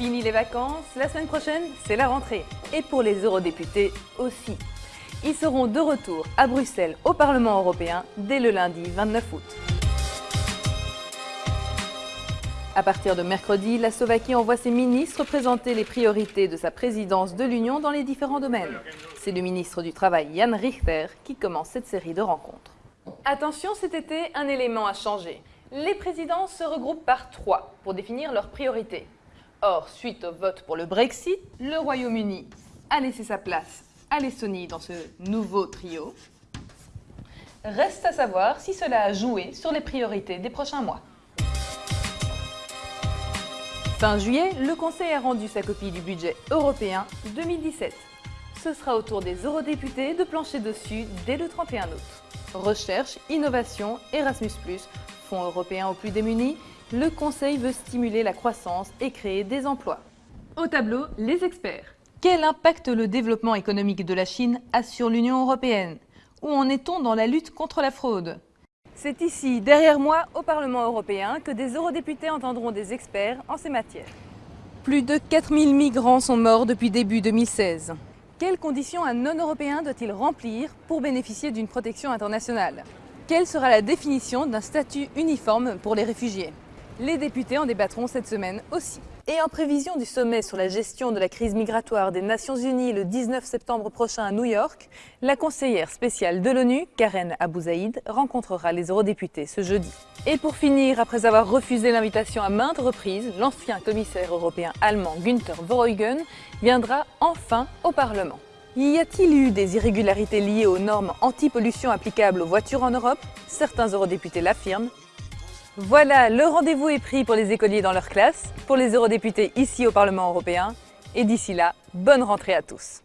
Fini les vacances, la semaine prochaine, c'est la rentrée. Et pour les eurodéputés aussi. Ils seront de retour à Bruxelles au Parlement européen dès le lundi 29 août. À partir de mercredi, la Slovaquie envoie ses ministres présenter les priorités de sa présidence de l'Union dans les différents domaines. C'est le ministre du Travail Jan Richter qui commence cette série de rencontres. Attention, cet été, un élément a changé. Les présidents se regroupent par trois pour définir leurs priorités. Or, suite au vote pour le Brexit, le Royaume-Uni a laissé sa place à l'Estonie dans ce nouveau trio. Reste à savoir si cela a joué sur les priorités des prochains mois. Fin juillet, le Conseil a rendu sa copie du budget européen 2017. Ce sera au tour des eurodéputés de plancher dessus dès le 31 août. Recherche, innovation, Erasmus+, Fonds européen aux plus démunis, le Conseil veut stimuler la croissance et créer des emplois. Au tableau, les experts. Quel impact le développement économique de la Chine a sur l'Union européenne? Où en est-on dans la lutte contre la fraude? C'est ici, derrière moi, au Parlement européen, que des eurodéputés entendront des experts en ces matières. Plus de 4000 migrants sont morts depuis début 2016. Quelles conditions un non-européen doit-il remplir pour bénéficier d'une protection internationale? Quelle sera la définition d'un statut uniforme pour les réfugiés? Les députés en débattront cette semaine aussi. Et en prévision du sommet sur la gestion de la crise migratoire des Nations Unies le 19 septembre prochain à New York, la conseillère spéciale de l'ONU, Karen Abouzaïd, rencontrera les eurodéputés ce jeudi. Et pour finir, après avoir refusé l'invitation à maintes reprises, l'ancien commissaire européen allemand Günther Verheugen viendra enfin au Parlement. Y a-t-il eu des irrégularités liées aux normes anti-pollution applicables aux voitures en Europe? Certains eurodéputés l'affirment, voilà, le rendez-vous est pris pour les écoliers dans leur classe, pour les eurodéputés ici au Parlement européen. Et d'ici là, bonne rentrée à tous